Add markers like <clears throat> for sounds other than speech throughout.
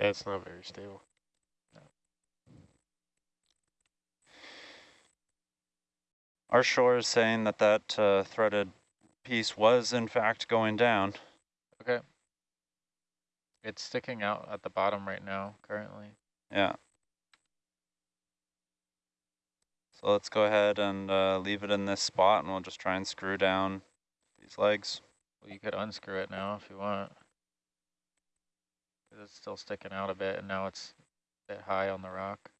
Yeah, it's not very stable. Our shore is saying that that uh, threaded piece was in fact going down. Okay. It's sticking out at the bottom right now, currently. Yeah. So let's go ahead and uh, leave it in this spot and we'll just try and screw down these legs. Well, you could unscrew it now if you want. It's still sticking out a bit and now it's a bit high on the rock.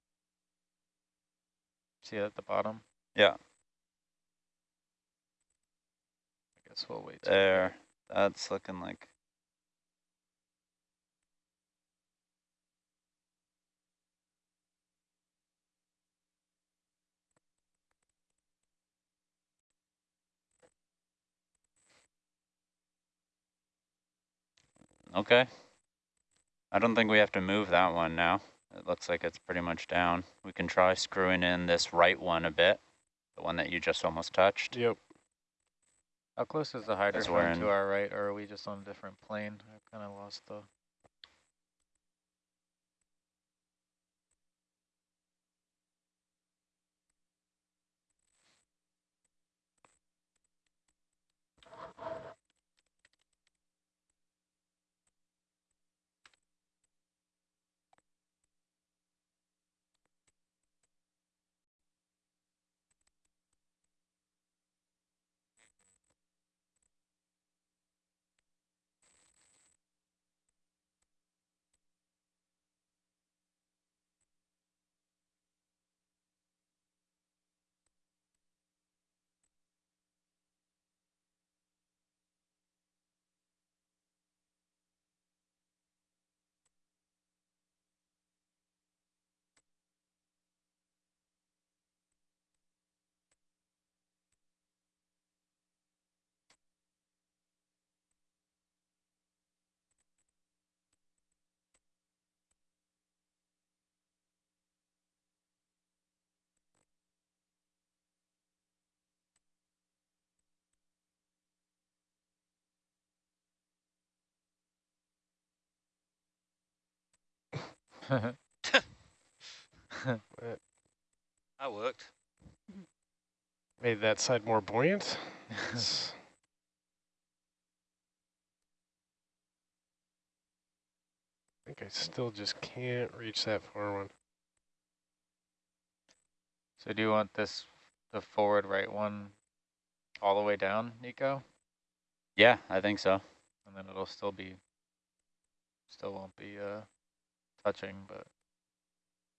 See it at the bottom? Yeah. I guess we'll wait. There. That's looking like Okay. I don't think we have to move that one now. It looks like it's pretty much down. We can try screwing in this right one a bit, the one that you just almost touched. Yep. How close is the hydrophone to our right, or are we just on a different plane? I kind of lost the... That worked. Made that side more buoyant. <laughs> I think I still just can't reach that far one. so do you want this, the forward right one, all the way down, Nico? Yeah, I think so. And then it'll still be, still won't be uh, touching, but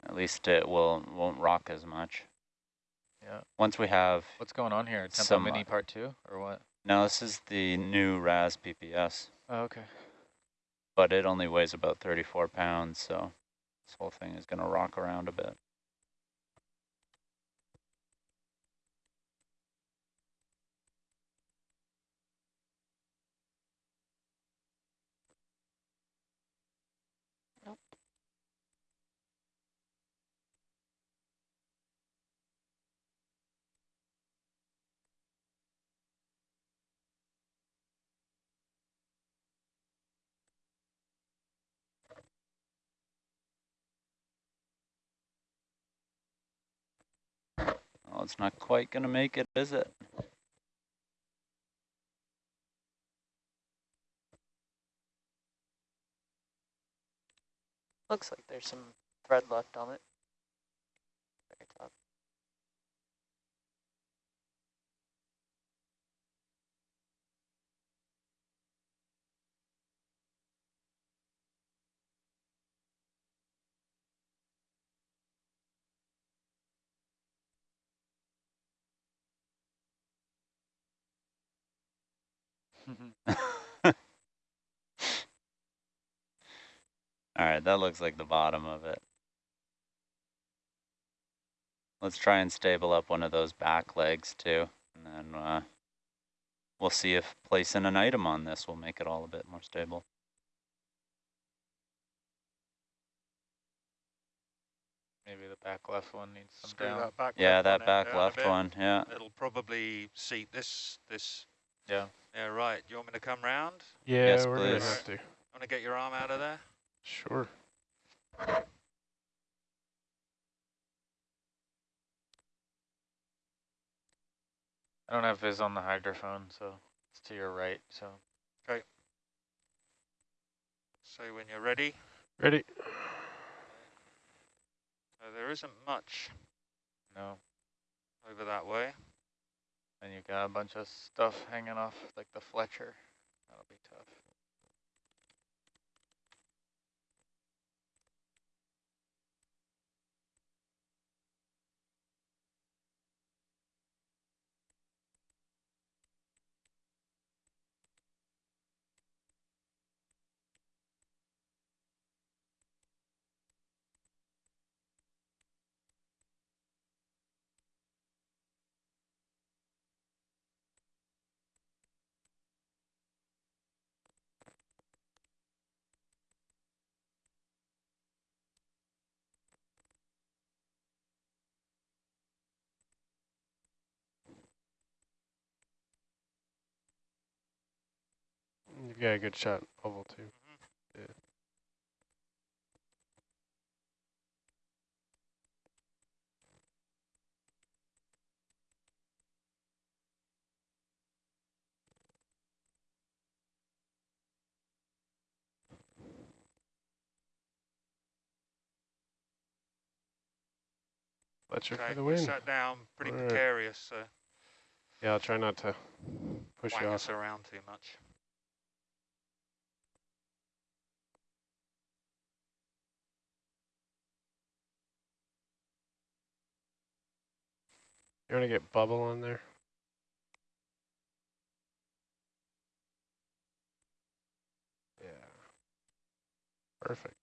At least it will won't rock as much. yeah. Once we have What's going on here? Tempo Some, Mini uh, part two, or what? no, this is the new RAS PPS, Oh, okay. but it only weighs about 34 pounds, so this whole thing is going to rock around a bit. Oh, it's not quite going to make it, is it? Looks like there's some thread left on it. <laughs> All right, that looks like the bottom of it. Let's try and stable up one of those back legs too, and then uh, we'll see if placing an item on this will make it all a bit more stable. Maybe the back left one needs some Screw down. that back Yeah, left that one back left one, yeah. It'll probably seat this, this, Yeah. yeah, right. Do you want me to come round? Yeah, Yes, we're gonna please. have to. Want to get your arm out of there? Sure. I don't have viz on the hydrophone, so it's to your right, so. Okay. So when you're ready, Ready? so there isn't much No, over that way. And you got a bunch of stuff hanging off, like the Fletcher. That'll be tough. A good shot, oval too. Mm-hmm. Yeah. Fletcher Okay, for the win. sat down, pretty Alright. precarious, so Yeah, I'll try not to push you us off. around too much. You want to get bubble on there? Yeah. Perfect.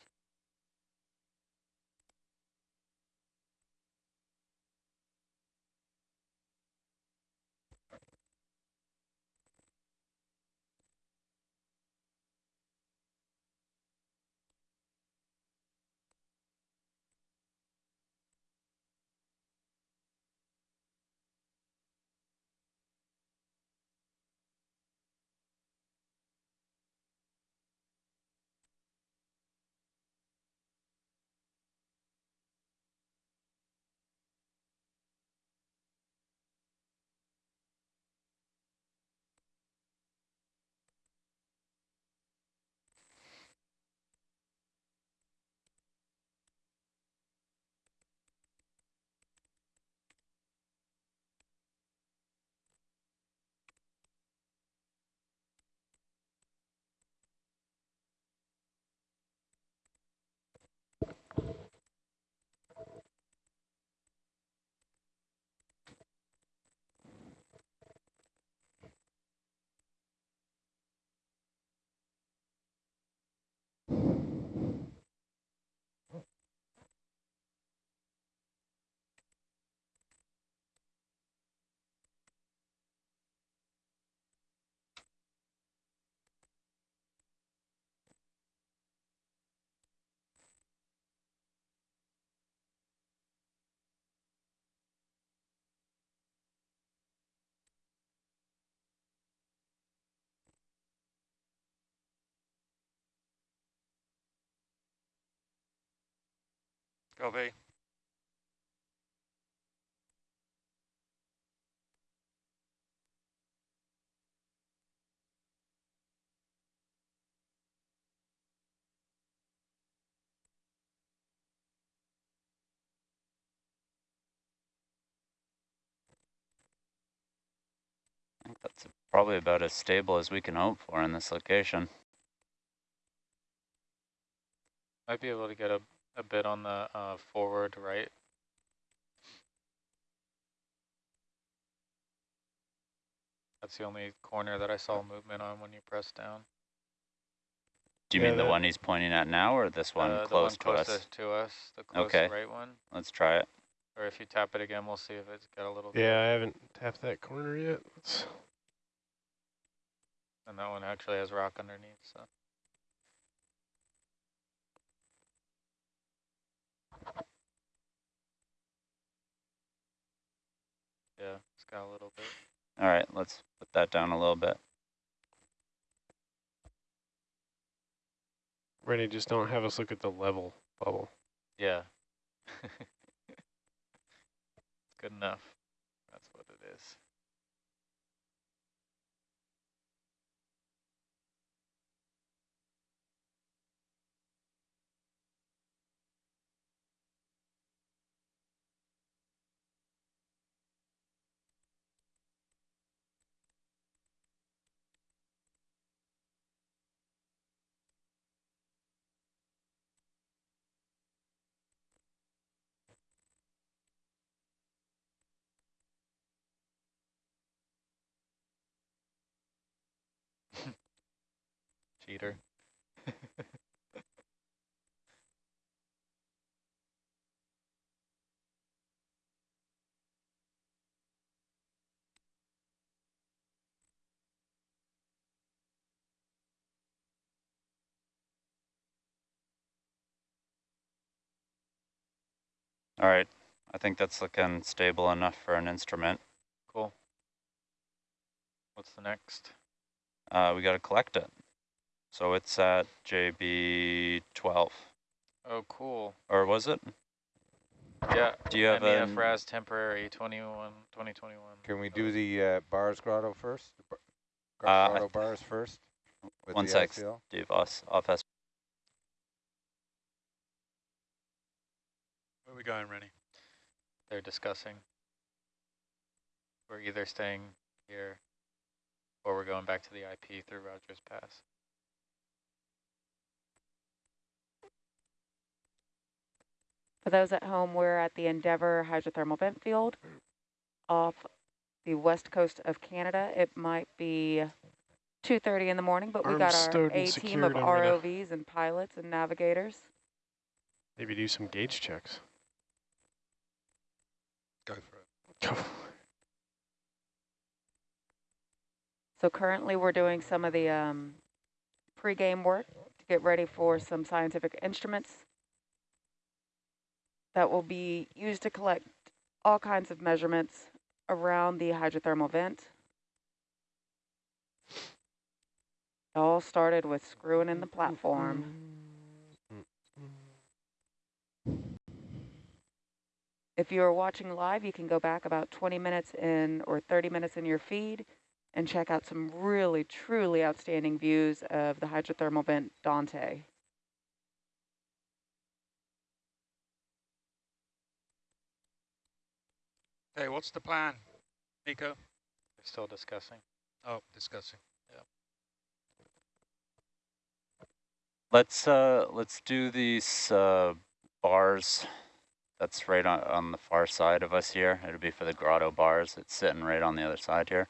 Copy. That's probably about as stable as we can hope for in this location. Might be able to get a, a bit on the uh, forward right. That's the only corner that I saw movement on when you press down. Do you Yeah, mean the one he's pointing at now or this one Uh, the close one to us? closest to us, the close Okay. right one. Let's try it. Or if you tap it again, we'll see if it's got a little. Yeah, I haven't tapped that corner yet. Let's And that one actually has rock underneath, so. Yeah, it's got a little bit. All right, let's put that down a little bit. ready. Just don't have us look at the level. bubble. Yeah. <laughs> Good enough. That's what it is. Cheater. <laughs> All right, I think that's looking stable enough for an instrument. Cool. What's the next? Uh, we got to collect it. So it's at JB 12, Oh, cool. or was it? Yeah. Do you have a MEF RAS temporary 21, 2021. Can we do the uh, bars grotto first? The bar- Uh, I grotto bars first? with one sec, ICL? Steve, off, off S. Where are we going, Rennie? They're discussing. We're either staying here or we're going back to the IP through Rogers Pass. For those at home, we're at the Endeavour hydrothermal vent field off the west coast of Canada. It might be 2.30 in the morning, but we Armed, got our A team of I'm ROVs and pilots and navigators. Maybe do some gauge checks. Go for it. Go. So currently we're doing some of the um, pre-game work to get ready for some scientific instruments that will be used to collect all kinds of measurements around the hydrothermal vent. It all started with screwing in the platform. If you are watching live, you can go back about 20 minutes in or 30 minutes in your feed and check out some really, truly outstanding views of the hydrothermal vent Dante. Hey, what's the plan, Nico? They're still discussing. Oh, discussing. Yeah. Let's uh let's do these uh bars. That's right on on the far side of us here. It'll be for the grotto bars. It's sitting right on the other side here.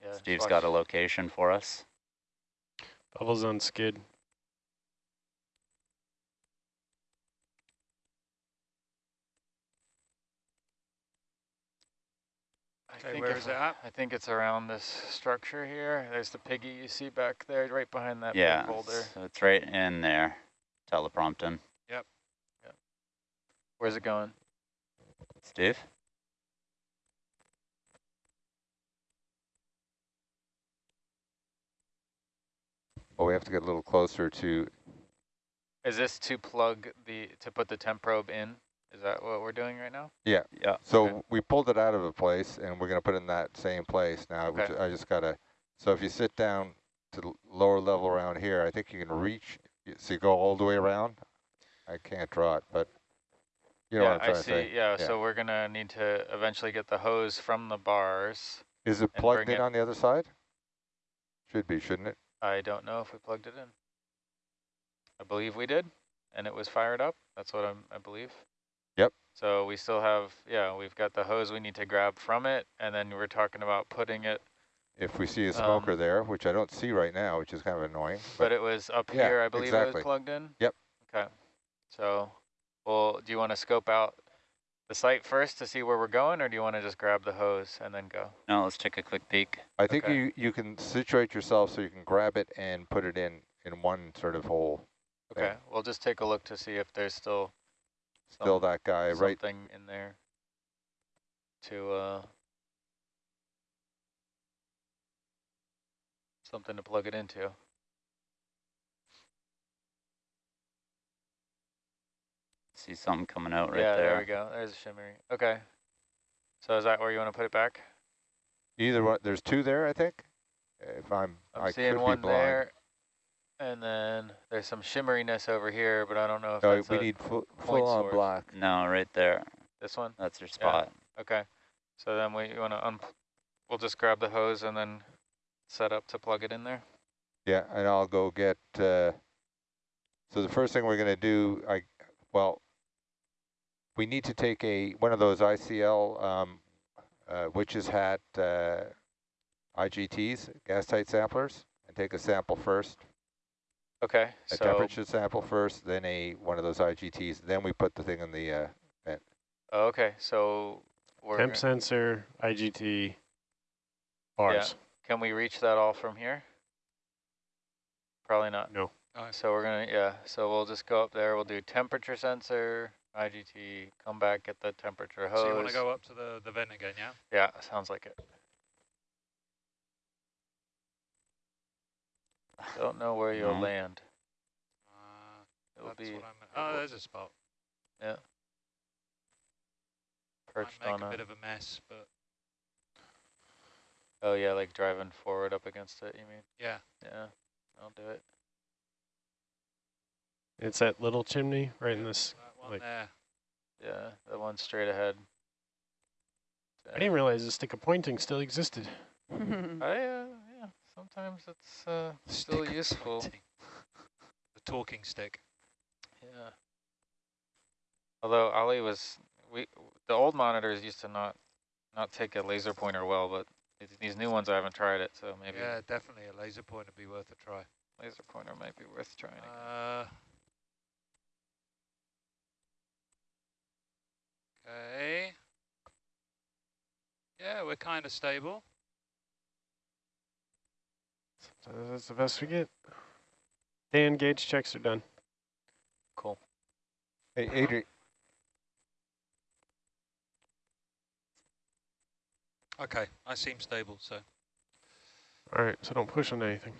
Yeah, Steve's got a location for us. Bubbles on skid. Okay, think where it at? I think it's around this structure here. There's the piggy you see back there, right behind that yeah, big boulder. so it's right in there. Teleprompting. Yep. yep. Where's it going? Steve? Well, we have to get a little closer to, Is this to plug the, to put the temp probe in? Is that what we're doing right now? Yeah. Yeah. So Okay. we pulled it out of a place and we're gonna put it in that same place now. Okay. I just gotta, so if you sit down to the lower level around here, I think you can reach, so you go all the way around. I can't draw it, but you know yeah, what I'm trying I to see. say. Yeah, Yeah. so we're gonna need to eventually get the hose from the bars. Is it plugged in it- on the other side? Should be, shouldn't it? I don't know if we plugged it in. I believe we did, and it was fired up. That's what I'm, I believe. Yep. So we still have, yeah, we've got the hose we need to grab from it, and then we're talking about putting it, If we see a smoker Um, there, which I don't see right now, which is kind of annoying, but but it was up yeah, here, I believe it was plugged in? Yep. Okay. So, well, do you want to scope out the site first to see where we're going, or do you want to just grab the hose and then go? No, let's take a quick peek. I think okay. you, you can situate yourself so you can grab it and put it in, in one sort of hole. Okay, Yeah. we'll just take a look to see if there's still Still some- that guy right, something in there to uh something to plug it into. see something coming out right yeah, there. there we go. There's a shimmery. Okay. So is that where you want to put it back? Either one, there's two there, I think. If I'm, I'm I seeing one there. And then there's some shimmeriness over here, but I don't know if Oh, that's we a- need full, full on source. black. No, right there. this one. That's your spot. Okay. So then we want to un. We'll just grab the hose and then set up to plug it in there. Yeah, and I'll go get, uh, so the first thing we're gonna do, I, well, we need to take a, one of those ICL, um, uh, witch's hat, uh, IGTs, gas tight samplers, and take a sample first, Okay. a so temperature sample first, then a, one of those IGTs, then we put the thing in the, uh, oh, okay. So we're Temp sensor, IGT, bars. Yeah. can we reach that all from here? Probably not. No. Oh, So we're gonna yeah. So we'll just go up there. We'll do temperature sensor, IGT. Come back, get the temperature hose. So you want to go up to the, the vent again, yeah? Yeah, sounds like it. Don't know where you'll No. land. Uh, It'll that's be what I'm, oh, there's a spot. perched Might on make a a. bit of a mess, but Oh yeah, like driving forward up against it. You mean? yeah. Yeah, I'll do it. It's that little chimney right in this. That one like- there. Yeah, the one straight ahead. I didn't realize the stick of pointing still existed. Oh yeah, yeah. Sometimes it's uh, still Stick useful. the talking stick. Yeah. Although Ali was, we the old monitors used to not not take a laser pointer well, but these- new ones I haven't tried it, so maybe Yeah, definitely a laser pointer would be worth a try. laser pointer might be worth trying. Uh, okay. Yeah, we're kind of stable. So that's the best we get. Dan, gauge checks are done. Cool. hey, Adrian, Okay, I seem stable, so All right, so don't push on anything.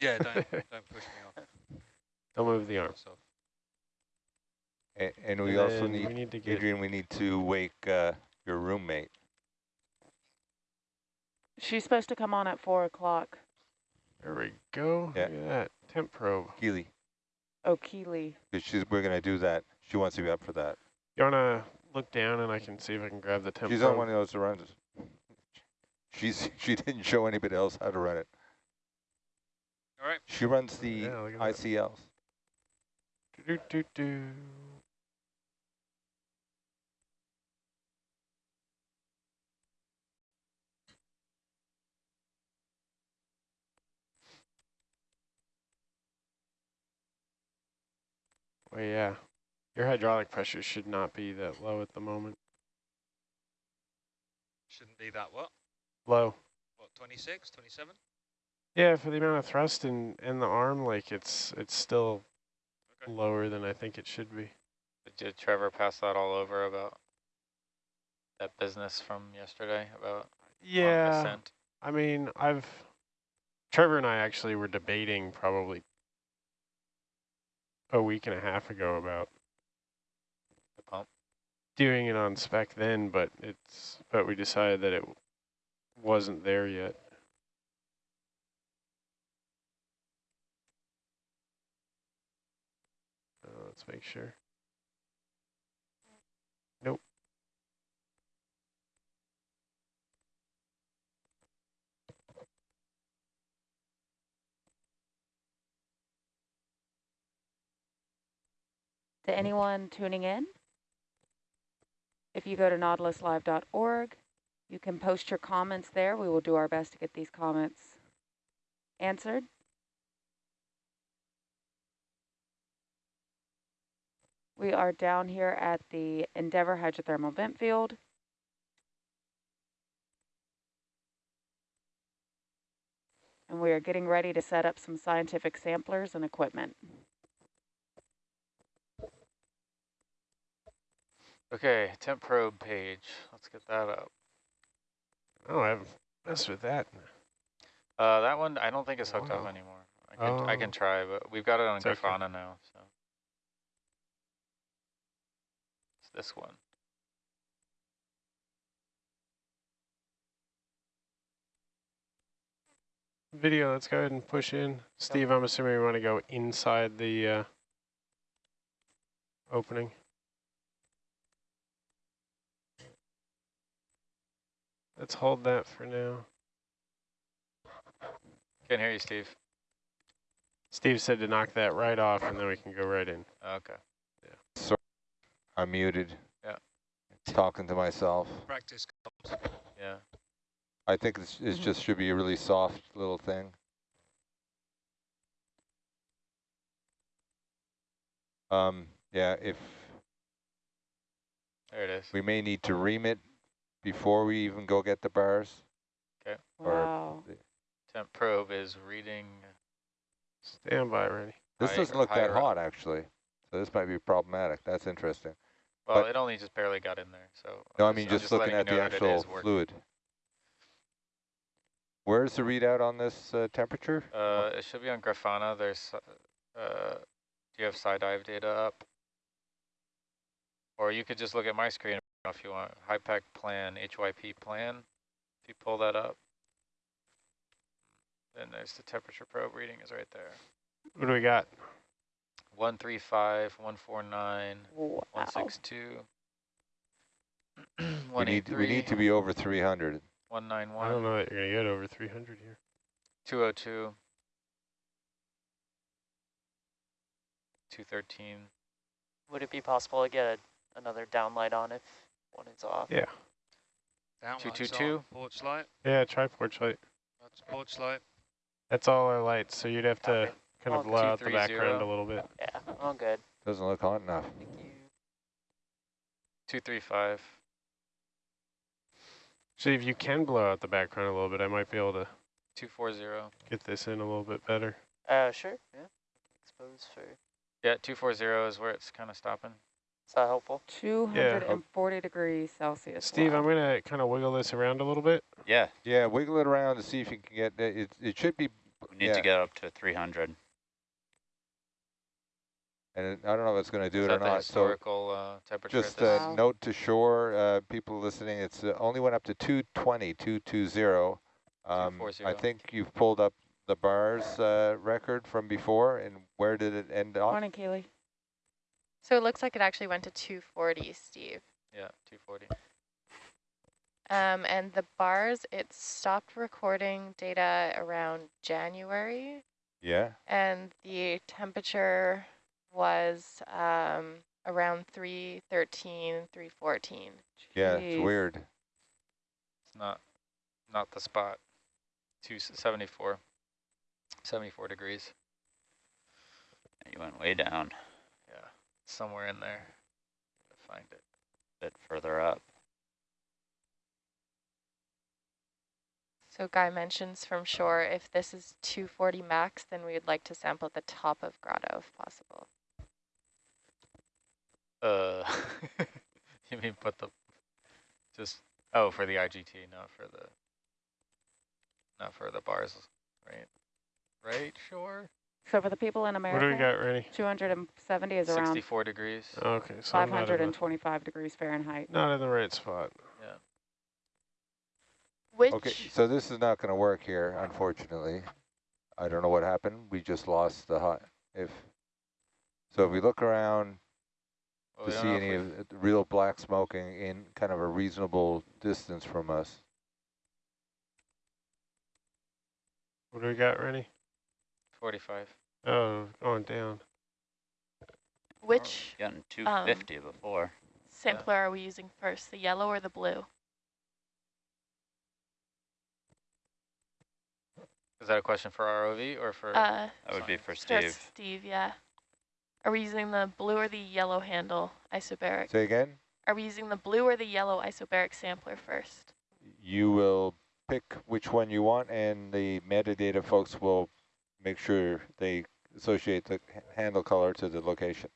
yeah, don't <laughs> don't push me off. Don't move the arm. So, a- and we And also need, we need to get Adrian, we need to wake, uh, your roommate. She's supposed to come on at four o'clock. There we go. Yeah. Look at that temp probe. Keely, Oh, Keely. she's, we're gonna do that. She wants to be up for that. You wanna look down and I can see if I can grab the temp She's probe. on one of those that runs. She's, <laughs> she didn't show anybody else how to run it. all right. She runs the Yeah, look at that. ICLs. Do, do, do. Well, yeah. Your hydraulic pressure should not be that low at the moment. Shouldn't be that what? Low. What, 26, 27? Yeah, for the amount of thrust in, in the arm, like it's it's still Okay. lower than I think it should be. Did Trevor pass that all over about that business from yesterday about Yeah. ascent? I mean, I've Trevor and I actually were debating probably a week and a half ago about The pump. doing it on spec then, but it's but we decided that it wasn't there yet. Uh, let's make sure. To anyone tuning in, if you go to nautiluslive.org, you can post your comments there. We will do our best to get these comments answered. We are down here at the Endeavour Hydrothermal Vent Field. And we are getting ready to set up some scientific samplers and equipment. Okay, temp probe page. Let's get that up. Oh, I haven't messed with that. Uh, that one I don't think it's hooked up anymore. I can I Oh. can try, but we've got it on It's okay. Now. So It's this one. Video, let's go ahead and push in. Steve, I'm assuming we want to go inside the uh, opening. Let's hold that for now. Can't hear you, Steve. Steve said to knock that right off and then we can go right in. Okay. I'm muted. Yeah. Talking to myself. Practice. comms. Yeah. I think it's, it Mhm. just should be a really soft little thing. Um, yeah, if There it is. we may need to ream it before we even go get the bars. Okay. Wow. Temp probe is reading. Standby ready. This high- doesn't look that higher up. hot, actually. So this might be problematic. That's interesting. Well, but- it only just barely got in there, so. No, I mean I'm just looking at the know that it actual fluid. Where's the readout on this uh, temperature? Uh, it should be on Grafana. There's, uh, do you have side dive data up? Or you could just look at my screen if you want. HIPAC plan, HYP plan. If you pull that up, then there's the temperature probe reading is right there. What do we got? 135, 149, Wow. 162. We <clears throat> need we need to be over 300. 191. I don't know that you're going to get over 300 here. 202. 213. Would it be possible to get a, another downlight on if one is off? Yeah. Down Two, lights two, on, two. Porch light. Yeah, try porch light. That's porch light. That's all our lights, so you'd have to Okay. kind of blow out the 230. background a little bit. Yeah, all good. Doesn't look hot enough. Thank you. 235. See, if you can blow out the background a little bit, I might be able to 240. get this in a little bit better. Uh, sure, yeah. Expose for, Yeah, 240 is where it's kind of stopping. That helpful? 240 degrees Celsius. Steve, wow. I'm going to kind of wiggle this around a little bit. Yeah, Yeah, wiggle it around to see if you can get it. It, it should be, we need Yeah. to get up to 300. and it, I don't know if it's going to do Is it that or the not. So historical uh, temperature? just this? uh, Wow. note to shore, uh, people listening, it's uh, only went up to 220, 220. Um, I think you've pulled up the bars uh, record from before, and where did it end off? Morning, Keely. So it looks like it actually went to 240, Steve. yeah, 240. Um, and the bars, it stopped recording data around January, Yeah, and the temperature was um, around 313, 314. yeah, it's weird. It's not not the spot. 274. 74 degrees. You went way down, Yeah, somewhere in there. Find it. a bit further up. So Guy mentions from shore, if this is 240 max, then we would like to sample the top of grotto if possible. Uh, <laughs> you mean put the just oh for the IGT, not for the not for the bars, right? Right, sure. So for the people in America, What do we got, Rennie? 270 is around 64 degrees. Okay, so I'm not the, 525 degrees Fahrenheit. not in the right spot. Yeah. Which, Okay, so this is not going to work here, unfortunately. I don't know what happened. We just lost the hot. If so, if we look around Well, to see any of the real black smoking in kind of a reasonable distance from us. What do we got, Rennie? 45. Oh, going down. which Getting 250 before. sampler are we using first, the yellow or the blue? Is that a question for ROV or for? Uh, That would be for Just Steve. Steve, yeah. Are we using the blue or the yellow handle isobaric? Say again. Are we using the blue or the yellow isobaric sampler first? You will pick which one you want, and the metadata folks will make sure they associate the handle color to the location.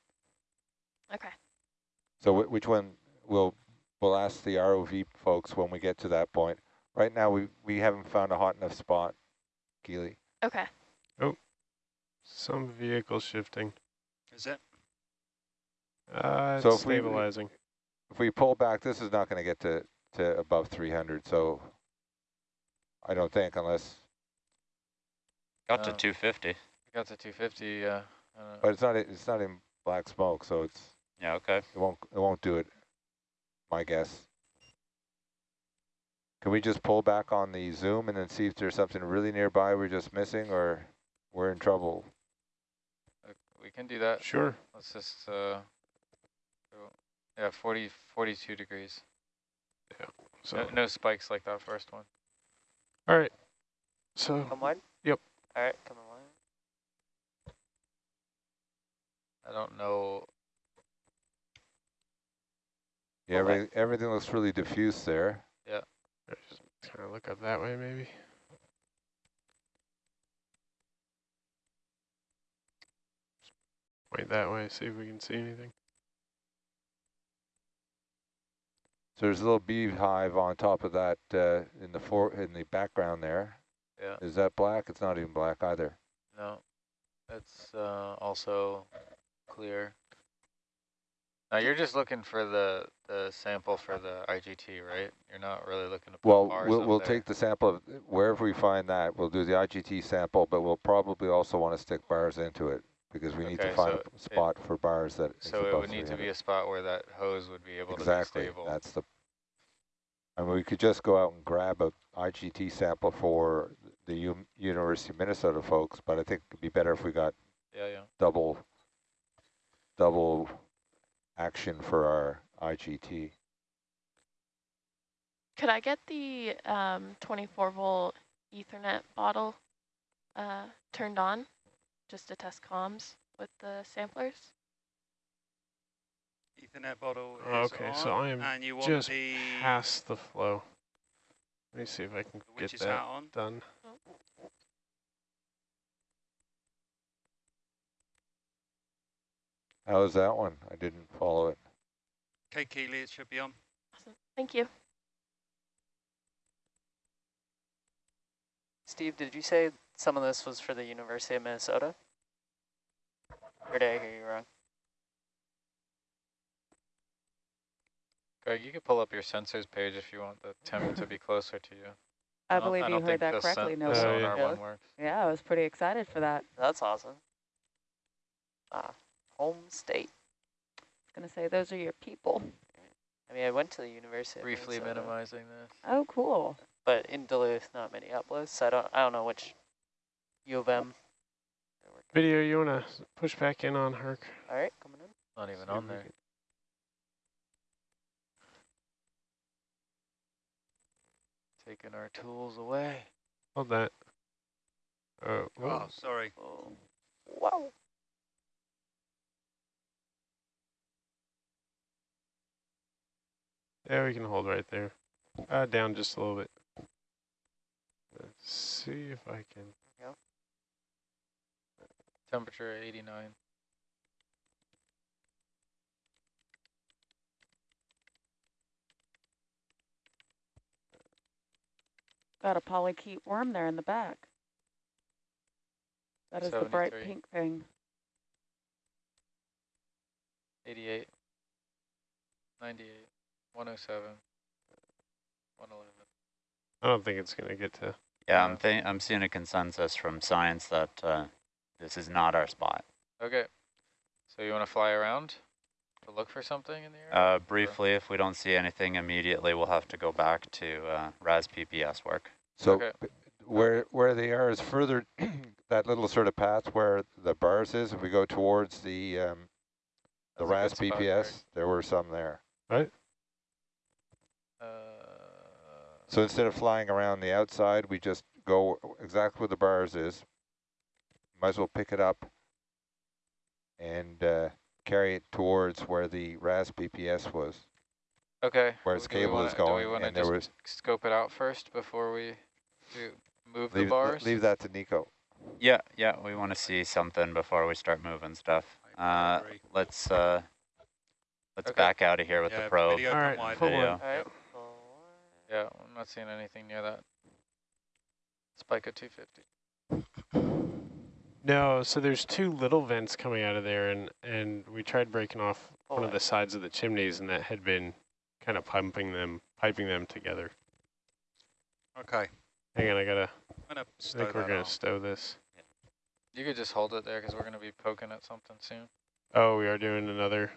Okay. So wh- which one will we'll ask the ROV folks when we get to that point. Right now, we we haven't found a hot enough spot, Keely. Okay. Oh, some vehicle shifting. Is it? Uh, it's So if we- stabilizing. if we pull back, this is not going to get to, to above 300, so I don't think unless, Got to Uh, 250. Got to 250, uh, but it's not, it's not in black smoke, so it's, Yeah, okay. it won't, it won't do it, my guess. Can we just pull back on the zoom and then see if there's something really nearby we're just missing or we're in trouble? uh, we can do that. Sure. Let's just, uh, go- yeah, 40, 42 degrees. So, No, no spikes like that first one. all right. So, Come wide? Yep. All right, come wide. I don't know. Yeah, Pull back. everything, everything looks really diffuse there. Yeah. Just kind of look up that way, maybe. Point that way, see if we can see anything. So there's a little beehive on top of that uh, in the for in the background there. Yeah, Is that black? It's not even black either. no. It's uh, also clear. Now you're just looking for the, the sample for the IGT, right? You're not really looking to put Well, bars we'll we'll there. take the sample of wherever we find that. We'll do the IGT sample, but we'll probably also want to stick bars into it because we need to find so a it- spot for bars that. So it would need to be a spot where that hose would be able exactly. to be stable. That's the. I mean, we could just go out and grab a IGT sample for the U University of Minnesota folks, but I think it'd be better if we got Yeah, yeah. double double action for our IGT. Could I get the um, 24 volt Ethernet bottle uh, turned on just to test comms with the samplers? Ethernet bottle is Okay, so I am and you want just the Past the flow. Let me see if I can get witch's that on. done. How is that one? I didn't follow it. Okay, Keely, it should be on. Awesome. Thank you. Steve, did you say some of this was for the University of Minnesota? Or did I hear you wrong? Greg, you could pull up your sensors page if you want the temp to be closer to you. I don't- believe don't you heard that correctly, The no. Sonar yeah. One works. Yeah, I was pretty excited for that. That's awesome. Ah, home state. I was going to say, those are your people. I mean, I went to the University Briefly Minnesota, minimizing this. Oh, cool. but in Duluth, not Minneapolis. I don't, I don't know which U of M. Video, you want to push back in on Herc? All right, coming in. Not even See on there. Taking our tools away. Hold that. Uh, oh, Oh, sorry. Oh, wow. Yeah, we can hold right there. Uh, down just a little bit. Let's see if I can. Temperature 89. Got a polychaete worm there in the back. That is the bright pink thing. 88. 98. 107. 111. I don't think it's going to get to. Yeah, I'm think I'm seeing a consensus from science that uh, this is not our spot. Okay. So you want to fly around to look for something in the air? Uh, briefly, if we don't see anything immediately, we'll have to go back to uh, RAS PPS work. So Okay. where where they are is further <clears throat> that little sort of path where the bars is. If we go towards the um, the That's RAS spot, BPS, Greg. there were some there. Uh, So instead of flying around the outside, we just go exactly where the bars is. Might as well pick it up and uh, carry it towards where the RAS PPS was, okay. where its do cable wanna- is going. Do we want to and there just was scope it out first before we do move leave, the bars? leave that to Nico. Yeah, yeah, we want to see something before we start moving stuff. I- I Uh, let's uh, let's Okay. back out of here with yeah, the probe. Video All come right, wide. full Video. All right. Yep. full Yeah, I'm not seeing anything near that. Spike at 250. No, so there's two little vents coming out of there, and, and we tried breaking off Full one of the sides of the chimneys, and that had been kind of pumping them, piping them together. Okay. Hang on, I gotta, I'm gonna I think we're gonna on. stow this. You could just hold it there because we're going to be poking at something soon. Oh, we are doing another,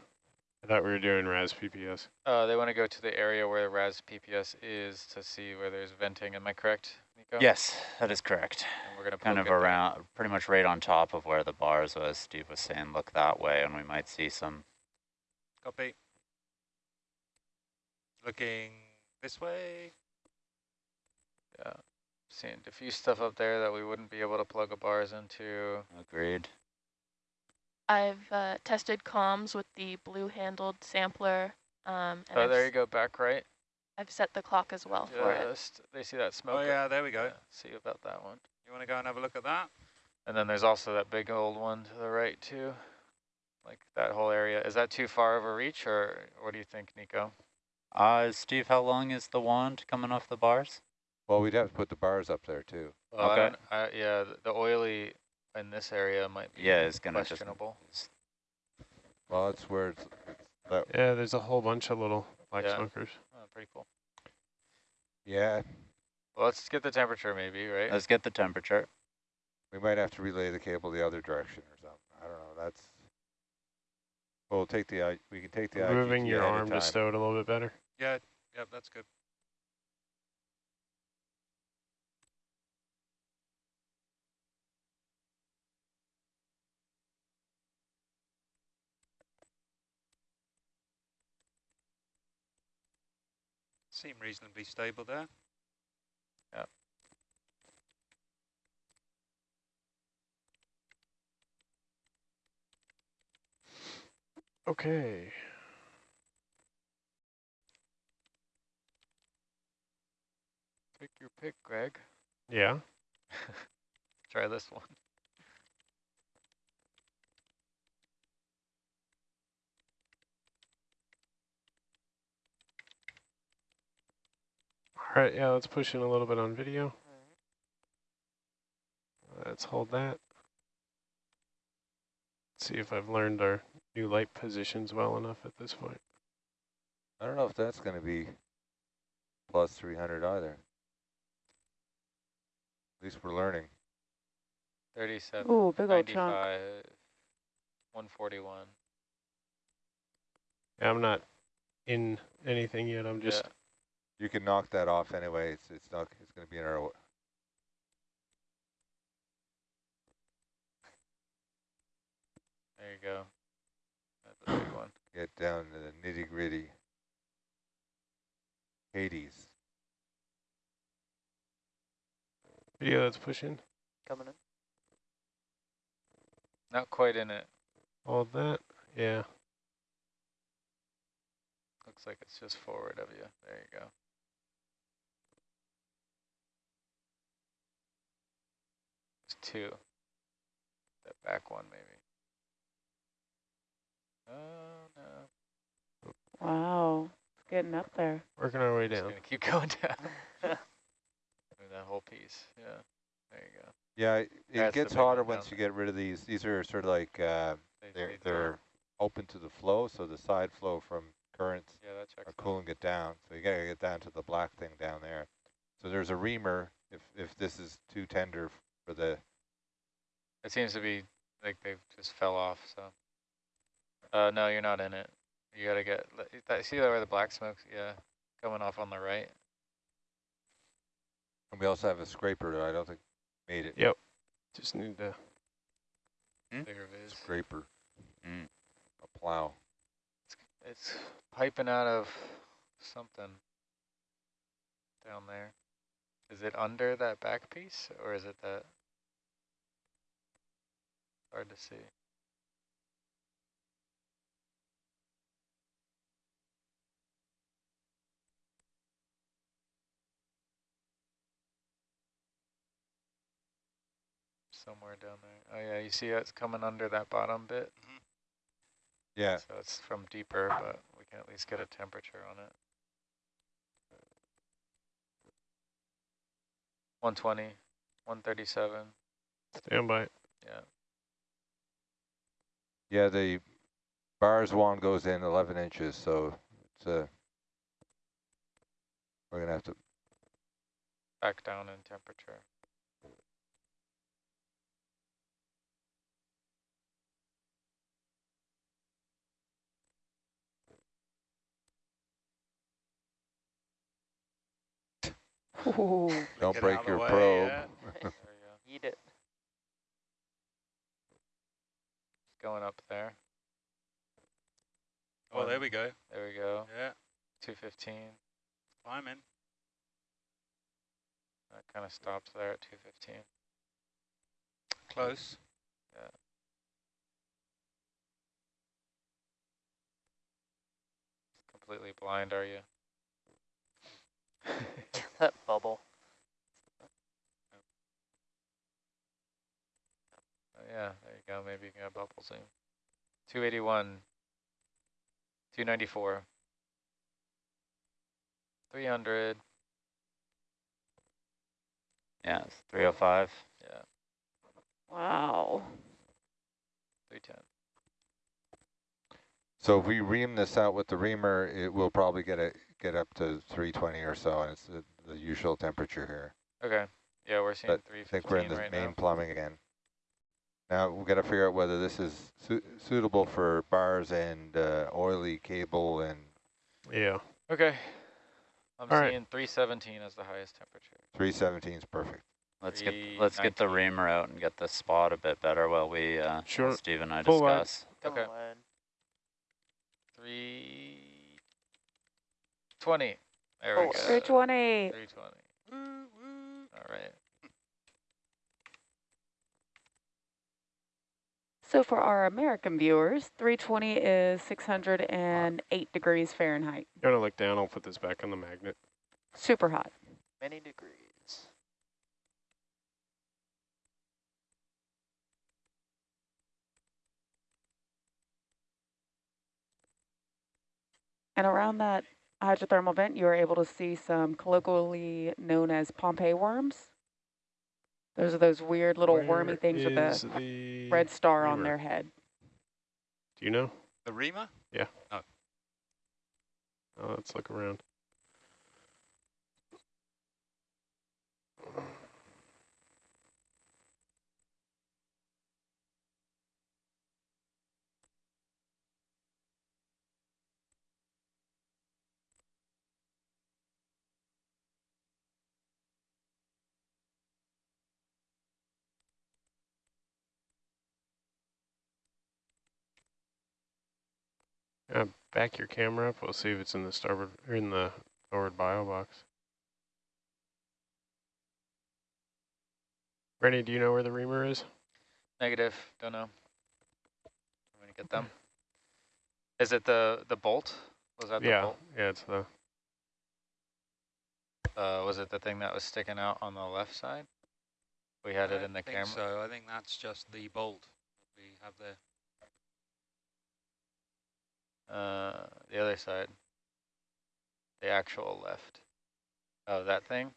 I thought we were doing RAS PPS. Uh, they want to go to the area where RAS PPS is to see where there's venting. Am I correct, Nico? Yes, that is correct. And we're going to Kind of around, pretty much right on top of where the bars was. Steve was saying, look that way, and we might see some. Copy. Looking this way. Yeah. Seeing diffuse stuff up there that we wouldn't be able to plug a bars into. Agreed. I've uh, tested comms with the blue-handled sampler. Um, and Oh, I've, there you go, back right. I've set the clock as well for it. Just, they see that smoke. Oh yeah, there we go. yeah, see about that one. You want to go and have a look at that? And then there's also that big old one to the right too. Like that whole area. Is that too far of a reach or what do you think, Nico? Uh, Steve, how long is the wand coming off the bars? Well, we'd have to put the bars up there too. Well, Okay. don't- I, yeah, the, the oily in this area might be Yeah, it's gonna just. questionable. Well, that's where it's, it's that, Yeah, there's a whole bunch of little black Yeah. smokers. Oh, pretty cool. yeah, Well, let's get the temperature maybe, right? Let's get the temperature. we might have to relay the cable the other direction or something. I don't know. That's. We'll take the, I- we can take the Moving IGT your arm to time. stow it a little bit better. Yeah, yep, that's good. Seem reasonably stable there. Yeah. Okay. Pick your pick, Greg. Yeah. <laughs> Try this one. All right, yeah, let's push in a little bit on video. Let's hold that. See if I've learned our new light positions well enough at this point. I don't know if that's going to be plus 300 either. At least we're learning. 37, Ooh, big old chunk. 141. Yeah, I'm not in anything yet. I'm just yeah. You can knock that off anyway. It's it's not. It's going to be in our. There you go. That's a big one. Get down to the nitty gritty. Hades. video that's pushing. Coming in. Not quite in it. All that. Yeah. Looks like it's just forward of you. There you go. Two. That back one maybe. Oh no. Wow, it's getting up there. Working our way Just down. gonna keep going down. <laughs> That whole piece. Yeah. There you go. Yeah, it, it That's gets big one hotter down once you there. get rid of these. These are sort of like uh, They- they're they they're open to the flow, so the side flow from currents Yeah, that checks. are out. cooling it down. So you got to get down to the black thing down there. So there's a reamer if if this is too tender for the. It seems to be like they just fell off. So. Uh, no, you're not in it. You gotta get. le- That, see where the black smoke's? Yeah, coming off on the right. And we also have a scraper that I don't think made it. Yep. Just need to. Hmm? Bigger viz. Scraper, Mm. a plow. It's piping out of something down there. Is it under that back piece or is it that? Hard to see. Somewhere down there. Oh yeah, you see it's coming under that bottom bit? Mm-hmm. Yeah, So it's from deeper, but we can at least get a temperature on it. 120, 137, Stand by. yeah. Yeah. The bars wand goes in 11 inches, so it's uh, we're gonna have to, back down in temperature. Ooh. don't Get break out of the your way, probe. yeah. There we go. Eat it. It's going up there. Oh, there we go. There we go. Yeah, 215. climbing. That kind of stops there at 215. Close. Yeah. Completely blind, are you? <laughs> that bubble. Yeah, there you go. Maybe you can get bubble zoom. 281, 294, 300. Yeah, it's 305. Yeah, Wow. 310. So if we ream this out with the reamer, it will probably get it get up to 320 or so, and it's the, the usual temperature here. Okay. Yeah, we're seeing But I think we're in the right main now. plumbing again. Now we've got to figure out whether this is su suitable for bars and uh, oily cable and Yeah. Okay. I'm All right. seeing 317 as the highest temperature. 317 is perfect. Let's get let's get the reamer out and get the spot a bit better while we uh Sure. while Steve and I Full wide. discuss. Come Okay. on. 320. There we Oh, go. 320. 320. All right. So for our American viewers, 320 is 608 degrees Fahrenheit. You want to look down? I'll put this back on the magnet. Super hot. Many degrees. And around that hydrothermal vent, you are able to see some colloquially known as Pompeii worms. Those are those weird little wormy things with is the the red star on their head. Do you know? The reamer? Oh. oh, let's look around. Uh, back your camera up. We'll see if it's in the starboard or in the forward bio box. Rennie, do you know where the reamer is? Negative. Don't know. I'm going to get them. Is it the, the bolt? Was that the yeah, bolt? yeah, it's the Uh, was it the thing that was sticking out on the left side? We had I it in the think camera. So I think that's just the bolt we have there. Uh, the other side. The actual left. Oh, that thing?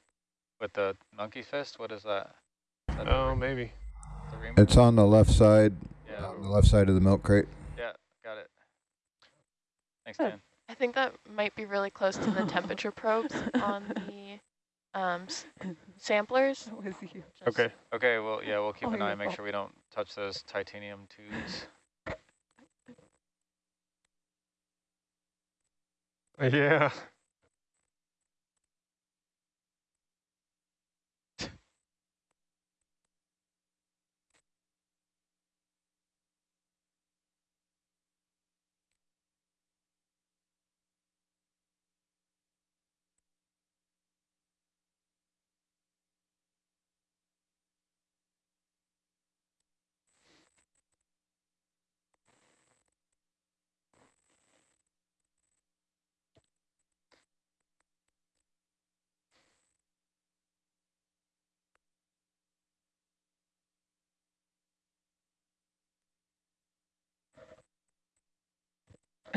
With the monkey fist? What is that? Is that oh maybe. It's on the left side, Yeah, on the left side of the milk crate. yeah, got it. Thanks, Good. Dan. I think that might be really close to the temperature probes on <laughs> the um, s- samplers. <laughs> That was you. Just- Okay. Okay, well, yeah, we'll keep Oh, an eye, your make sure we don't touch those titanium tubes. Yeah.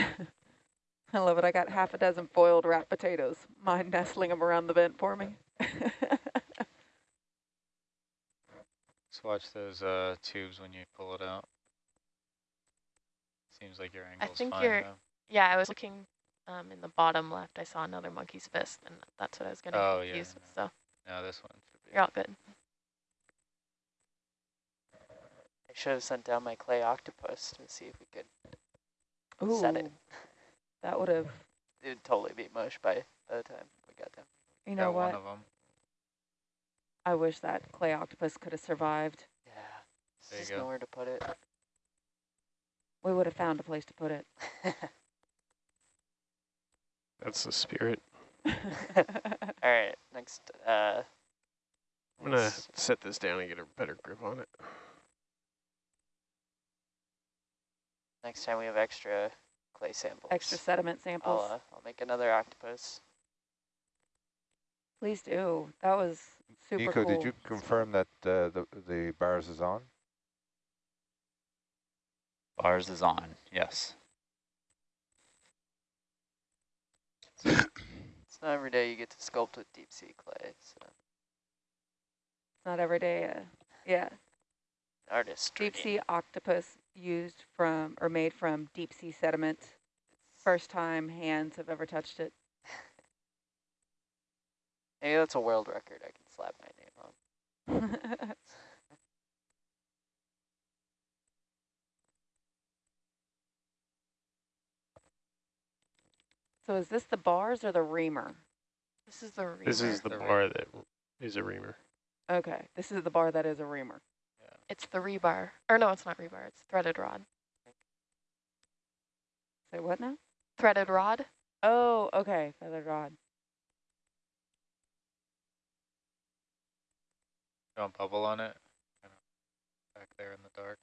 <laughs> I love it. I got half a dozen boiled wrapped potatoes. Mine nestling them around the vent for me. <laughs> Just watch those uh, tubes when you pull it out. Seems like your angle's I think fine you're- though. Yeah, I was looking um, in the bottom left, I saw another monkey's fist, and that's what I was getting Oh, yeah, confused no. So No, this one be. you're all good. I should have sent down my clay octopus to see if we could set it. That would have, It would totally be mush by, by the time we got down. you Got know one what? of them. I wish that clay octopus could have survived. Yeah. There There's just nowhere to put it. We would have found a place to put it. <laughs> That's the spirit. <laughs> All right, next. Uh, I'm gonna set this down and get a better grip on it. Next time we have extra clay samples. Extra sediment samples. I'll, uh, I'll make another octopus. Please do. That was super Nico, cool. did you confirm that uh, the the bars is on? Bars is on, yes. It's not every day you get to sculpt with deep sea clay. So It's not every day. Uh, yeah. artist. Deep sea octopus used from or made from deep sea sediment. First time hands have ever touched it. Maybe that's a world record. I can slap my name on. <laughs> so is this the bars or the reamer? This is the reamer. This is the The bar that is a reamer. Okay, this is the bar that is a reamer. It's the rebar. Or no, it's not rebar. It's threaded rod. Say what now? Threaded rod. Oh, okay, feathered rod. Don't bubble on it. Back there in the dark.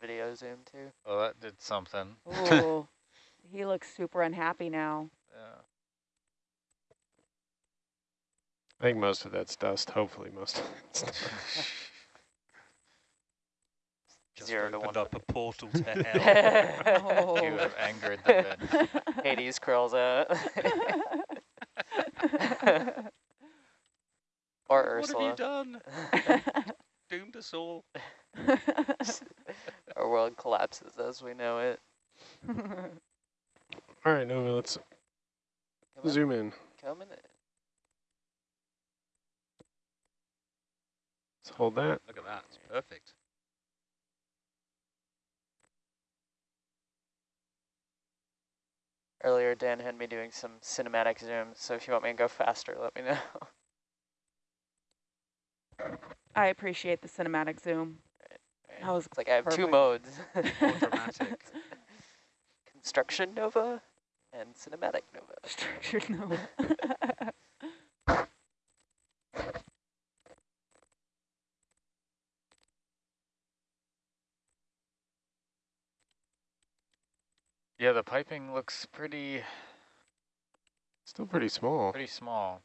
Video zoom too. Well, that did something. Ooh, <laughs> he looks super unhappy now. Yeah. I think most of that's dust. Hopefully, most of it's dust. <laughs> <laughs> Just Zero to opened one. up a portal to <laughs> hell. <laughs> You have angered the dead. <laughs> Hades crawls out. or what Ursula. have you done? Doomed us all. Our world collapses as we know it. All right, Nova, let's Come in. zoom in. Coming in. Let's hold that. Look at that. It's perfect. Earlier, Dan had me doing some cinematic zooms, so if you want me to go faster, let me know. <laughs> I appreciate the cinematic zoom. That was It's like I have two modes. <laughs> Construction Nova and Cinematic Nova. structured no. <laughs> Yeah, the piping looks pretty Still pretty small. pretty small.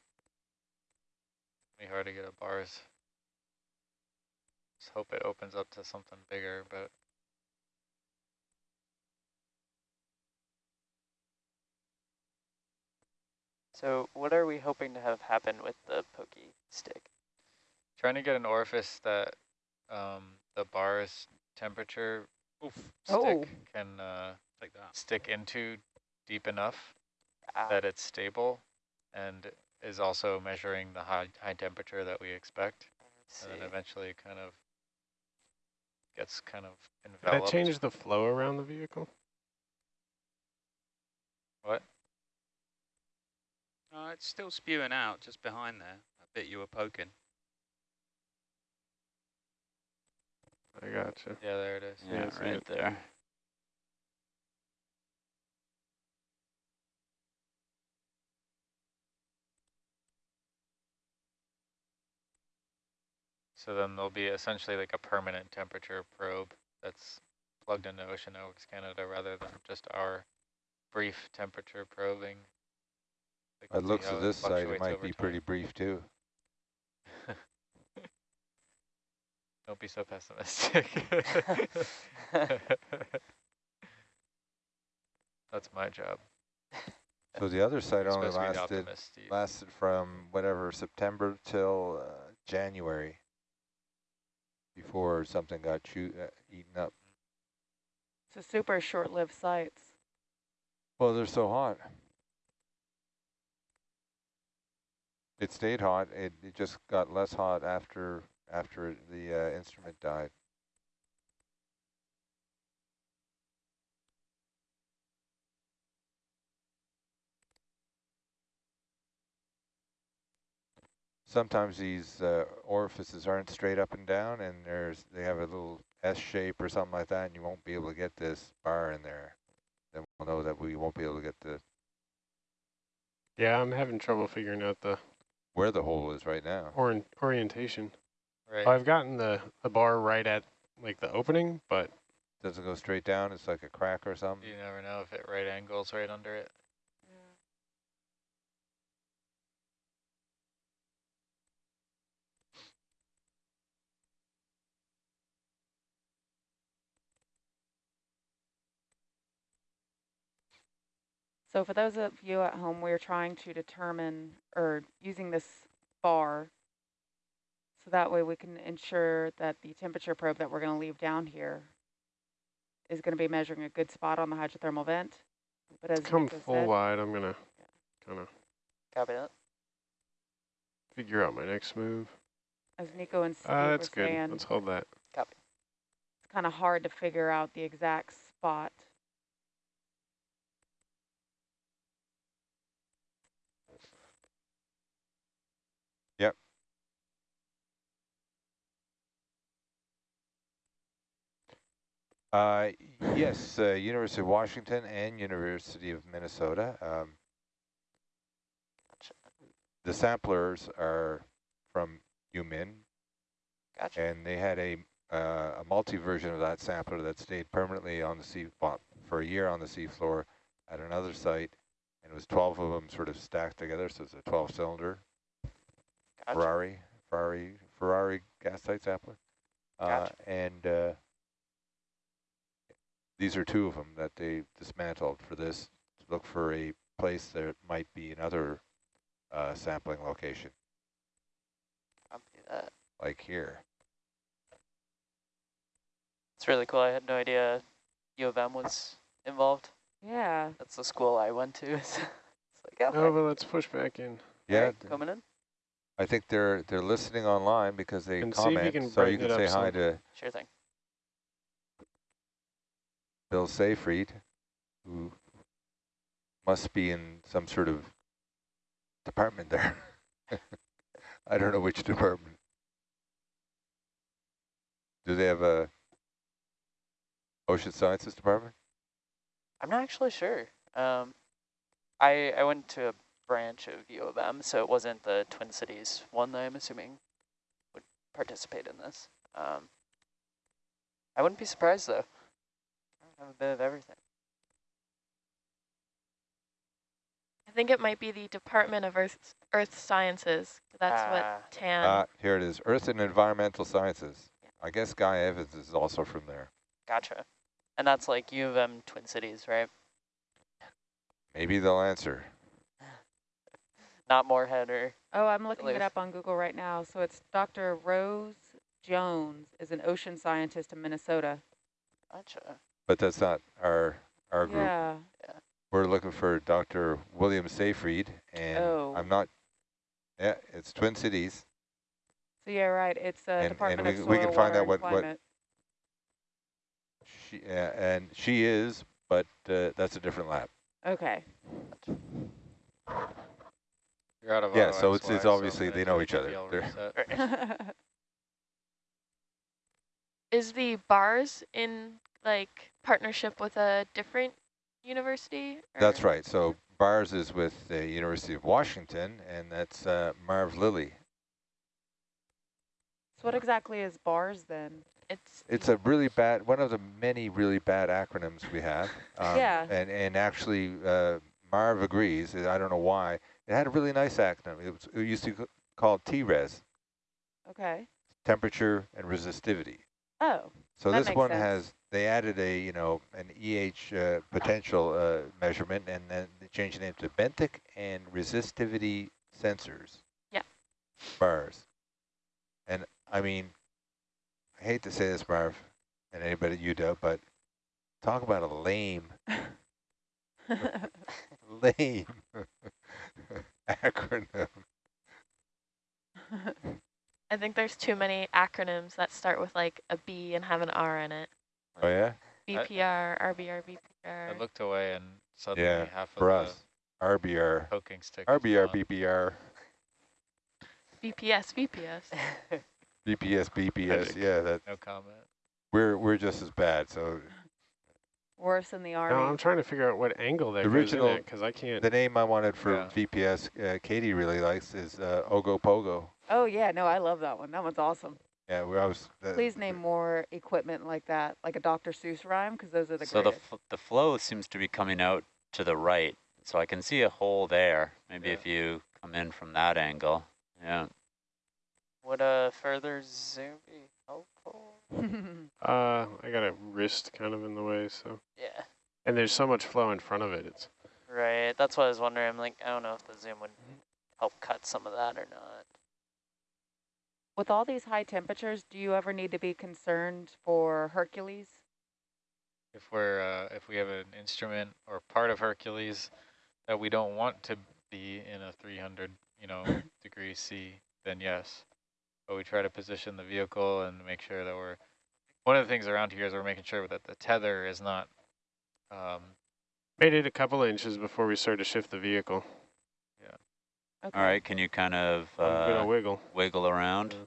Pretty hard to get at bars. Just hope it opens up to something bigger, but So what are we hoping to have happen with the pokey stick? trying to get an orifice that um, the bar's temperature Oof. stick Oh. can uh, Take that. stick into deep enough Ah, that it's stable and is also measuring the high high temperature that we expect. And see. then eventually kind of gets kind of Did enveloped. that change the flow around the vehicle? What? No, it's still spewing out just behind there. That bit you were poking. I gotcha. Yeah, there it is. Yeah, Yeah, see right it. there. So then there'll be essentially like a permanent temperature probe that's plugged into Ocean Networks Canada rather than just our brief temperature probing. By the looks of this site, it might be time. pretty brief too. <laughs> Don't be so pessimistic. <laughs> That's my job. So the other site You're only supposed to be the lasted lasted from whatever September till uh, January before something got chew, uh, eaten up. So super short-lived sites. Well, they're so hot. It stayed hot. It, it just got less hot after after the uh, instrument died. Sometimes these uh, orifices aren't straight up and down, and there's they have a little S shape or something like that, and you won't be able to get this bar in there. Then we'll know that we won't be able to get the Yeah, I'm having trouble figuring out the where the hole is right now. Or orientation. Right. I've gotten the, the bar right at like the opening, but Doesn't go straight down. It's like a crack or something. You never know if it right angles right under it. So for those of you at home, we're trying to determine or using this bar so that way we can ensure that the temperature probe that we're going to leave down here is going to be measuring a good spot on the hydrothermal vent. But as come Nico full said, wide. I'm gonna kind of Copy that. figure out my next move. as Nico and Steve Uh, were that's good. saying, Let's hold that. Copy. it's kind of hard to figure out the exact spot. Uh, yes, uh, University of Washington and University of Minnesota. Um, the samplers are from UMin, Gotcha. and they had a uh, a multi version of that sampler that stayed permanently on the sea well, for a year on the seafloor at another site, and it was 12 of them sort of stacked together, so it's a 12 cylinder Gotcha. Ferrari Ferrari Ferrari gas tight sampler, uh, Gotcha. and uh, these are two of them that they dismantled for this to look for a place that might be another uh, sampling location, Copy that. like here. It's really cool. I had no idea U of M was involved. Yeah, That's the school I went to. <laughs> it's like, okay, Oh, but let's push back in. Yeah, alright, th- coming in. I think they're they're listening online because they And see if you comment, can so you can say hi some. to Sure thing. Bill Seyfried, who must be in some sort of department there. <laughs> I don't know which department. Do they have a ocean sciences department? I'm not actually sure. Um, I I went to a branch of U of M, so it wasn't the Twin Cities one that I'm assuming would participate in this. Um, I wouldn't be surprised though. I have a bit of everything. I think it might be the Department of Earth Earth Sciences. That's Ah. what TAN. Ah, here it is, Earth and Environmental Sciences. I guess Guy Evans is also from there. Gotcha. And that's like U of M Twin Cities, right? Maybe they'll answer. <laughs> Not Moorhead or Oh, I'm looking it up on Google right now. So it's Dr. Rose Jones is an ocean scientist in Minnesota. gotcha. But that's not our our group. Yeah. We're looking for Dr. William Seyfried, and Oh. I'm not. Yeah, it's Twin Cities. So yeah, right. It's the And- and Department we- of Soil, we can find Water, out and what- what- Climate. She, uh, and she is, but uh, that's a different lab. Okay. You're out of Yeah, so it's- it's obviously I'm they know each other. y'all They're- reset. <laughs> <laughs> Is the bars in like partnership with a different university? That's right. So Bars is with the University of Washington, and that's uh, Marv Lilley. so what exactly is BARS then? It's It's a really bad, one of the many really bad acronyms we have. <laughs> Um, Yeah. And, and actually, uh, Marv agrees, I don't know why. It had a really nice acronym. It, was, it used to be called TRES, Okay. temperature and resistivity. Oh, So That this makes one sense. has, they added a, you know, an EH uh, potential uh, measurement, and then they changed the name to benthic and resistivity sensors. Yeah. Bars. And I mean, I hate to say this, Marv, and anybody at UW, but talk about a lame <laughs> Lame. <laughs> Acronym. <laughs> I think there's too many acronyms that start with like a B and have an R in it. Oh, yeah? BPR, RBR, BPR. I looked away and suddenly Yeah, half of for the us. RBR. poking stick. was RBR, gone. BBR, BPS, BPS. BPS, BPS. Yeah, that No comment. we're we're just as bad. So Worse than the No, I'm trying to figure out what angle that The goes original- because I can't. the name I wanted for Yeah. VPS, uh, Katie really likes is uh, Ogo Pogo. oh yeah, no, I love that one. That one's awesome. Yeah, we always. Please name more equipment like that, like a Dr. Seuss rhyme, because those are the So the, greatest. f the flow seems to be coming out to the right. So I can see a hole there. Maybe Yeah. if you come in from that angle. Yeah. Would a further zoom be helpful? <laughs> Uh, I got a wrist kind of in the way, so. Yeah, And there's so much flow in front of it. It's right. That's what I was wondering. I'm like, I don't know if the zoom would help cut some of that or not. With all these high temperatures, do you ever need to be concerned for Hercules? If we're uh, if we have an instrument or part of Hercules that we don't want to be in a 300 you know <coughs> degree C, then yes. But we try to position the vehicle and make sure that we're. One of the things around here is we're making sure that the tether is not. Um, made it a couple inches before we started to shift the vehicle. Okay. All right. Can you kind of I'm gonna uh, wiggle. wiggle around? Yeah.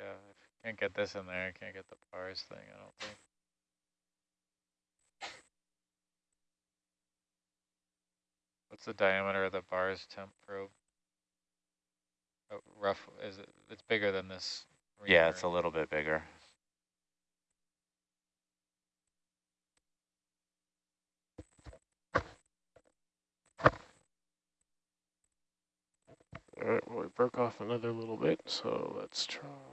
yeah, if you can't get this in there, I can't get the bars thing. I don't think. What's the diameter of the bars temp probe? Oh, rough is it? It's bigger than this. Yeah, it's a little bit bigger. All right, well, it broke off another little bit, so let's try.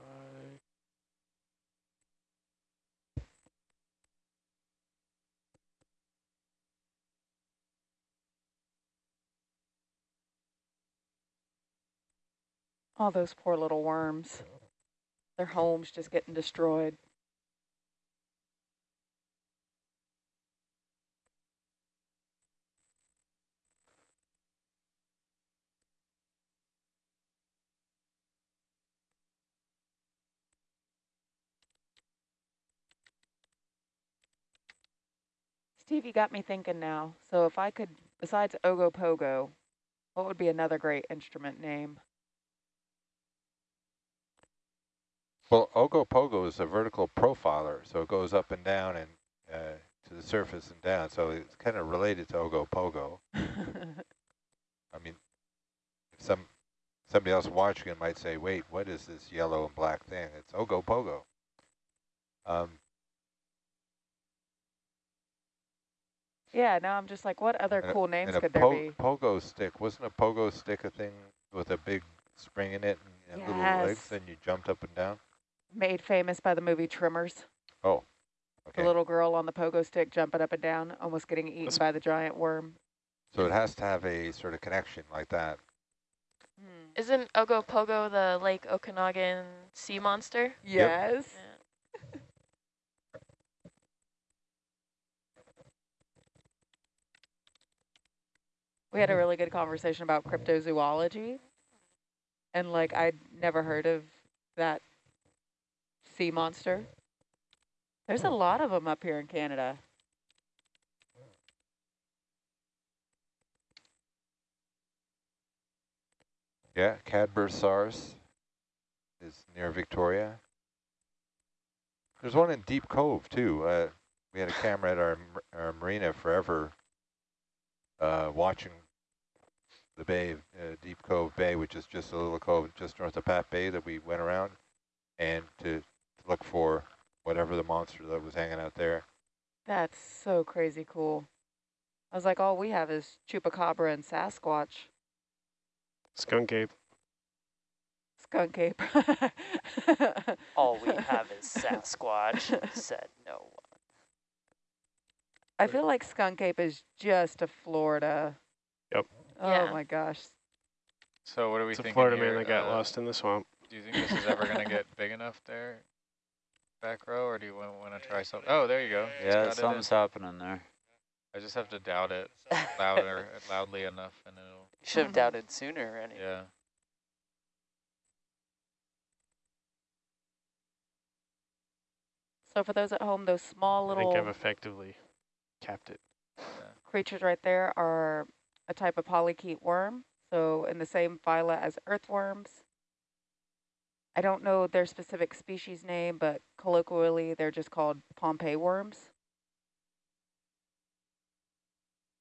All those poor little worms. Their homes just getting destroyed. Steve, you got me thinking now. So if I could, besides Ogopogo, what would be another great instrument name? Well, Ogo Pogo is a vertical profiler, so it goes up and down and uh, to the surface and down. So it's kind of related to Ogo Pogo. <laughs> I mean, some somebody else watching it might say, "Wait, what is this yellow and black thing?" It's Ogo Pogo. Um, yeah, now I'm just like, what other and a- cool names could there po be? pogo stick wasn't a pogo stick a thing with a big spring in it and, and little legs, and you jumped up and down? Made famous by the movie Tremors. Oh, The little girl on the pogo stick jumping up and down, almost getting eaten That's- by the giant worm. So it has to have a sort of connection like that. Hmm. Isn't Ogopogo the Lake Okanagan sea monster? Yes. Yeah. <laughs> We had a really good conversation about cryptozoology. And like, I'd never heard of that sea monster. There's a lot of them up here in Canada. Yeah, Cadborosaurus is near Victoria. There's one in Deep Cove too. Uh, we had a camera at our, our marina forever, uh, watching the bay, uh, Deep Cove Bay, which is just a little cove just north of Pat Bay that we went around, and to look for whatever the monster that was hanging out there. That's so crazy cool. I was like, all we have is chupacabra and Sasquatch. Skunk ape. Skunk ape. <laughs> All we have is Sasquatch, said no one. I feel like Skunk Ape is just a Florida. Yep. Oh Yeah. my gosh. So what are we It's a Florida here? man that got Uh, lost in the swamp. Do you think this is ever going to get big enough there, back row, or do you want to try something? Oh, there you go. Yeah, got it in. something's happening there. I just have to doubt it <laughs> louder, loudly enough, and it'll. You should have doubted <laughs> sooner. Any. Yeah. So for those at home, those small little. I think I've effectively capped it. creatures right there are a type of polychaete worm. So in the same phyla as earthworms. I don't know their specific species name, but colloquially they're just called Pompeii worms.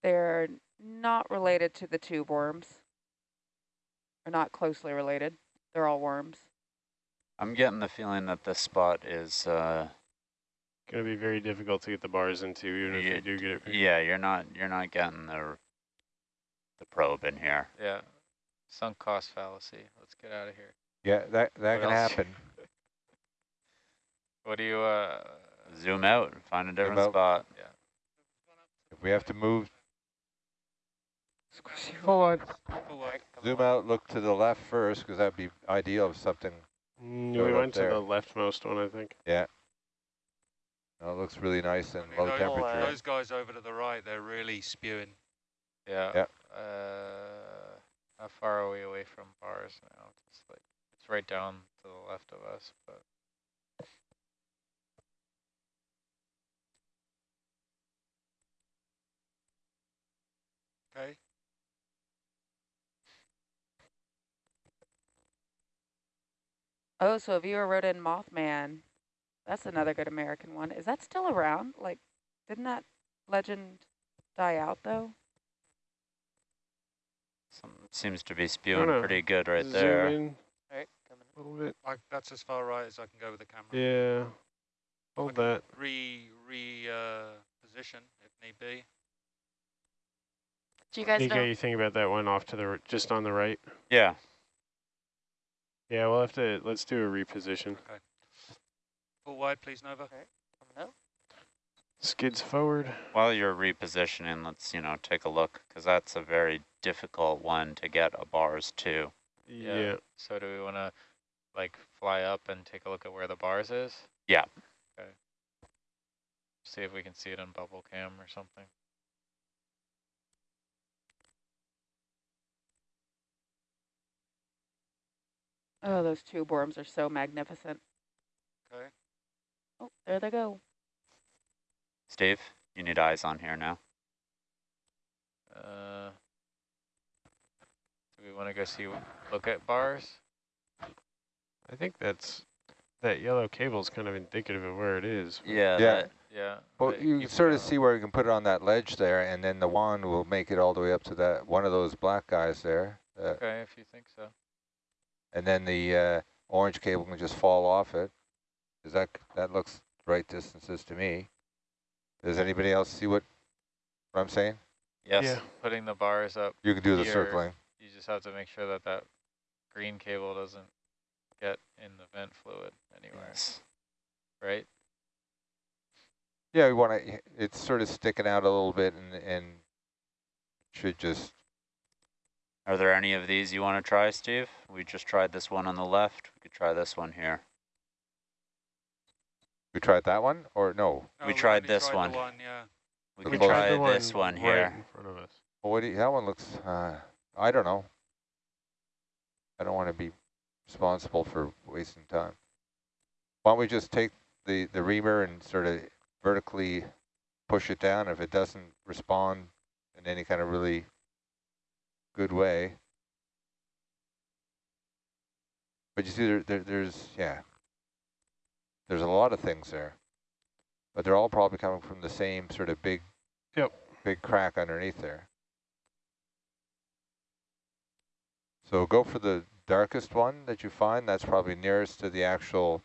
They're not related to the tube worms. They're not closely related. They're all worms. I'm getting the feeling that this spot is, uh, Going to be very difficult to get the bars into, even if you do get it. yeah, you're not, you're not getting the, the probe in here. Yeah. Sunk cost fallacy. Let's get out of here. Yeah, that, that What can else? happen. What do you, uh, Zoom out, and find a different out. spot. If we have to move, Full on. zoom out, look to the left first, because that'd be ideal if something, Mm, we went to there. the leftmost one, I think. yeah. No, it looks really nice and low those, temperature. those guys over to the right, they're really spewing. yeah. Yeah. Uh, how far are we away from bars now? It's like, it's right down to the left of us, but. Okay. Oh, so a viewer wrote in Mothman. That's another good American one. Is that still around? Like, didn't that legend die out though? Some, seems to be spewing pretty good right Zoom there. in All right, coming. A little bit. I, that's as far right as I can go with the camera. Yeah. Hold Okay. that. Re, re, uh, position if need be. Do you guys Nico, know? you think about that one off to the, r- just on the right? Yeah, Yeah, we'll have to, let's do a reposition. Okay. Full wide, please, Nova. Coming up. Skids forward. while you're repositioning, let's, you know, take a look, because that's a very difficult one to get a bars to. Yeah. So do we want to, like, fly up and take a look at where the bars is? Yeah. Okay. See if we can see it on bubble cam or something. Oh, those tube worms are so magnificent. Okay. Oh, there they go. Steve, you need eyes on here now. Uh, do we want to go see, look at bars? I think that's, that yellow cable is kind of indicative of where it is. Yeah, Yeah. that- Yeah. Well, but you can sort of see where you can put it on that ledge there, and then the wand will make it all the way up to that, one of those black guys there. Uh, Okay, if you think so. and then the uh, orange cable can just fall off it. Does that, that looks right distances to me. Does anybody else see what, what I'm saying? yes. Yeah. Putting the bars up, You can do the circling. you just have to make sure that that green cable doesn't get in the vent fluid anywhere, Yes. right? Yeah, we want to, it's sort of sticking out a little bit and, and should just, Are there any of these you want to try, Steve? We just tried this one on the left. We could try this one here. we tried that one or no? We Oh, tried only this the one. one, yeah. We We could tried try this one right here. in front of us. Well, what do you, that one looks, uh, I don't know. I don't want to be responsible for wasting time. Why don't we just take the, the reamer and sort of vertically push it down if it doesn't respond in any kind of really good way. But you see, there, there, there's, yeah, there's a lot of things there. But they're all probably coming from the same sort of big, Yep. big crack underneath there. So go for the darkest one that you find. That's probably nearest to the actual